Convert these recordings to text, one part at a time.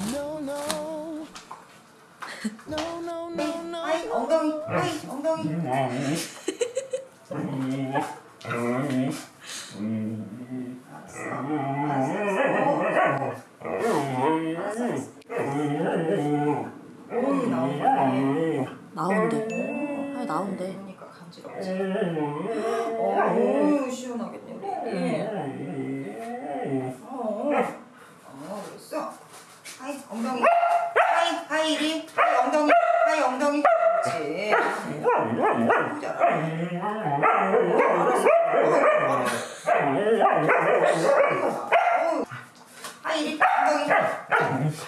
No, no. No, no, no, no. 아이 엉덩이 아이 엉덩이 나온대. 아 나온대. 그러니까 간지럽지 어우 시원하겠네 우리 어, 어 그랬어 아이 엉덩이 아이 이리 엉덩이 아이 엉덩이 그렇지 아이 이리 엉덩이 그렇지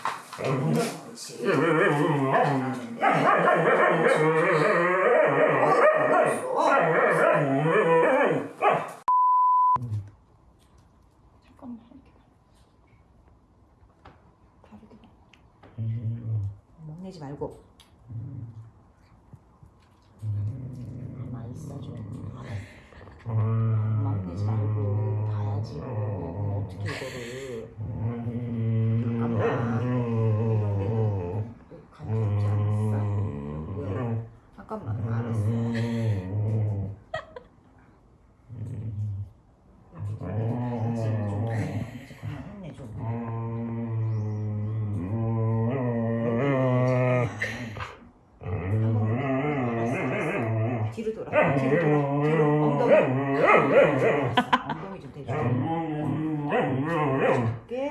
잠깐만 이렇게 다르게 먹내지 말고 뒤로 돌아 뒤로 엉덩이 엉덩이 좀 대줘 줄게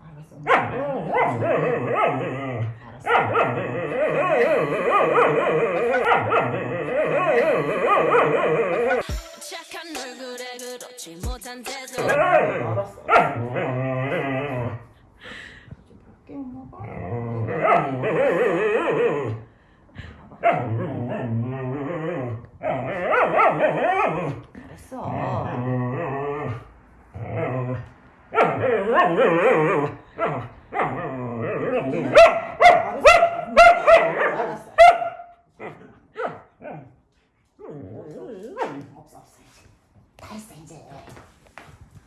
알았어 착한 얼굴에 그렇지 못한 태도 알았어 알았어 이제.